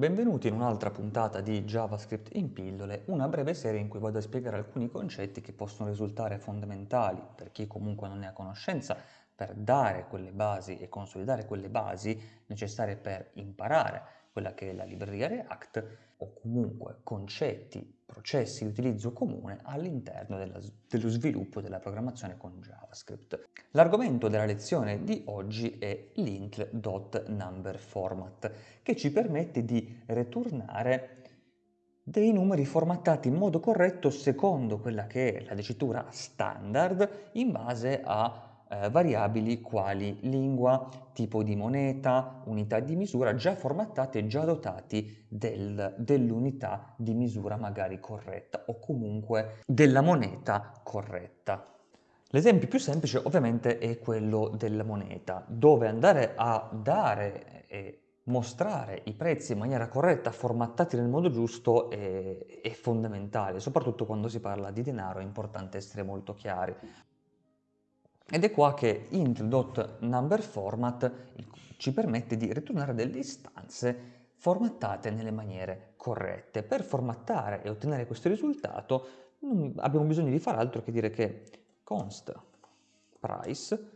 Benvenuti in un'altra puntata di JavaScript in pillole, una breve serie in cui vado a spiegare alcuni concetti che possono risultare fondamentali per chi comunque non ne ha conoscenza, per dare quelle basi e consolidare quelle basi necessarie per imparare quella che è la libreria React o comunque concetti, processi di utilizzo comune all'interno dello sviluppo della programmazione con JavaScript. L'argomento della lezione di oggi è l'int.numberFormat che ci permette di ritornare dei numeri formattati in modo corretto secondo quella che è la dicitura standard in base a eh, variabili quali lingua, tipo di moneta, unità di misura già formattati e già dotati del, dell'unità di misura magari corretta o comunque della moneta corretta. L'esempio più semplice ovviamente è quello della moneta, dove andare a dare e mostrare i prezzi in maniera corretta, formattati nel modo giusto, è, è fondamentale, soprattutto quando si parla di denaro è importante essere molto chiari. Ed è qua che int.numberFormat ci permette di ritornare delle istanze formattate nelle maniere corrette. Per formattare e ottenere questo risultato abbiamo bisogno di fare altro che dire che const price,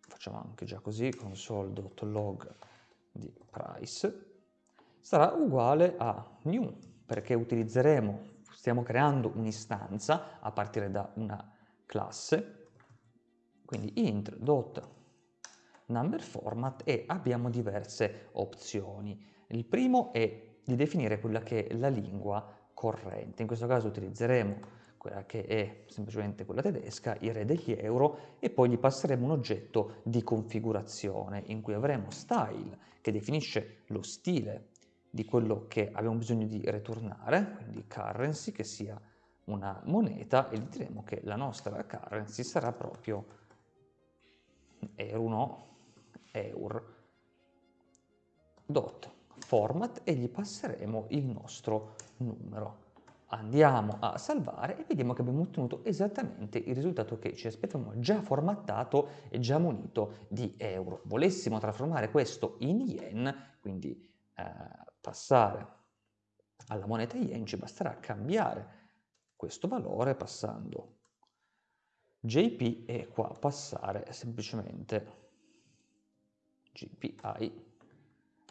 facciamo anche già così, console.log di price, sarà uguale a new, perché utilizzeremo, stiamo creando un'istanza a partire da una classe quindi int.numberFormat e abbiamo diverse opzioni. Il primo è di definire quella che è la lingua corrente, in questo caso utilizzeremo quella che è semplicemente quella tedesca, il re degli euro, e poi gli passeremo un oggetto di configurazione in cui avremo style, che definisce lo stile di quello che abbiamo bisogno di ritornare, quindi currency, che sia una moneta, e gli diremo che la nostra currency sarà proprio euro eur dot format e gli passeremo il nostro numero. Andiamo a salvare e vediamo che abbiamo ottenuto esattamente il risultato che ci aspettavamo, già formattato e già munito di euro. Volessimo trasformare questo in yen, quindi eh, passare alla moneta yen, ci basterà cambiare questo valore passando JP e qua passare semplicemente GPI,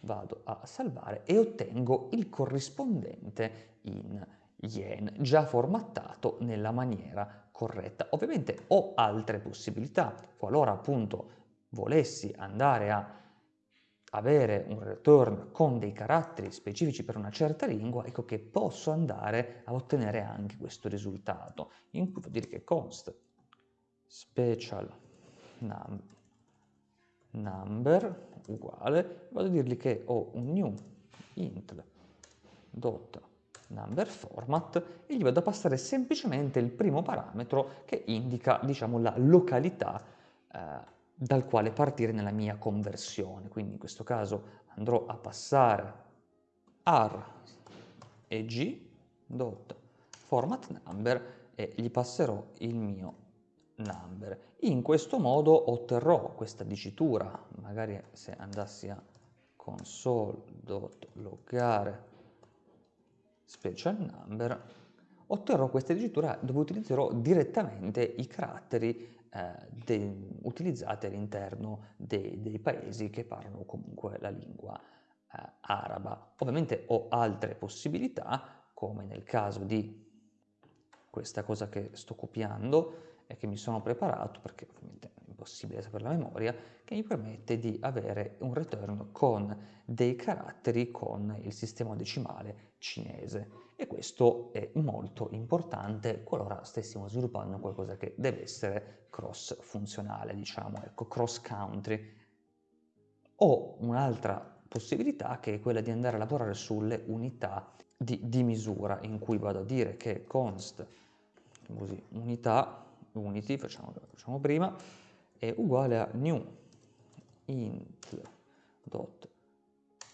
vado a salvare e ottengo il corrispondente in yen già formattato nella maniera corretta. Ovviamente ho altre possibilità, qualora appunto volessi andare a avere un return con dei caratteri specifici per una certa lingua, ecco che posso andare a ottenere anche questo risultato, in cui vuol dire che const special num number uguale, vado a dirgli che ho un new int dot number format e gli vado a passare semplicemente il primo parametro che indica diciamo la località eh, dal quale partire nella mia conversione. Quindi in questo caso andrò a passare r e g dot format number e gli passerò il mio number. In questo modo otterrò questa dicitura, magari se andassi a console.loggare special number, otterrò questa dicitura dove utilizzerò direttamente i caratteri eh, utilizzati all'interno dei, dei, paesi che parlano comunque la lingua eh, araba. Ovviamente ho altre possibilità, come nel caso di questa cosa che sto copiando, e che mi sono preparato, perché ovviamente è impossibile sapere la memoria, che mi permette di avere un return con dei caratteri con il sistema decimale cinese. E questo è molto importante qualora stessimo sviluppando qualcosa che deve essere cross funzionale, diciamo, ecco, cross country. Ho un'altra possibilità che è quella di andare a lavorare sulle unità di, di misura, in cui vado a dire che const così, unità unity, facciamo, facciamo prima, è uguale a new int dot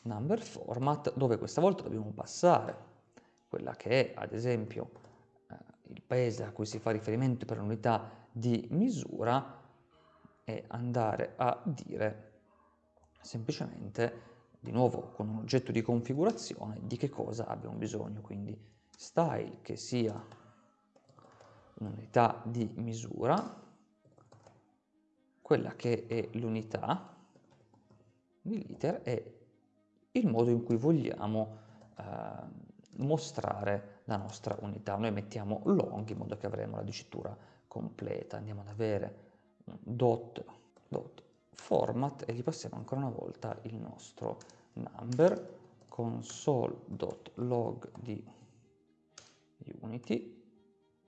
number format dove questa volta dobbiamo passare quella che è ad esempio eh, il paese a cui si fa riferimento per l'unità di misura e andare a dire semplicemente di nuovo con un oggetto di configurazione, di che cosa abbiamo bisogno. Quindi style che sia un'unità di misura, quella che è l'unità di liter e il modo in cui vogliamo eh, mostrare la nostra unità. Noi mettiamo long in modo che avremo la dicitura completa, andiamo ad avere un dot, dot format e gli passiamo ancora una volta il nostro number console.log di unity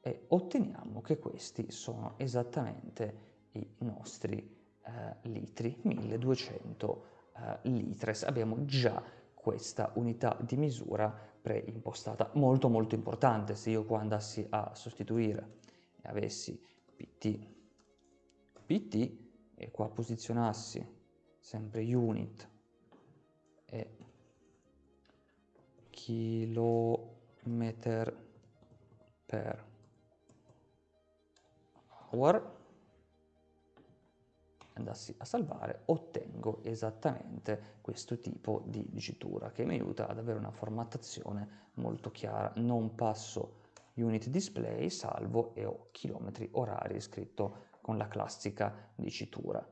e otteniamo che questi sono esattamente i nostri eh, litri, 1200 eh, litres. Abbiamo già questa unità di misura preimpostata, molto molto importante se io qua andassi a sostituire e avessi pt, pt e qua posizionassi sempre unit e chilometer per hour andassi a salvare ottengo esattamente questo tipo di dicitura che mi aiuta ad avere una formattazione molto chiara. Non passo unit display salvo e ho chilometri orari scritto con la classica dicitura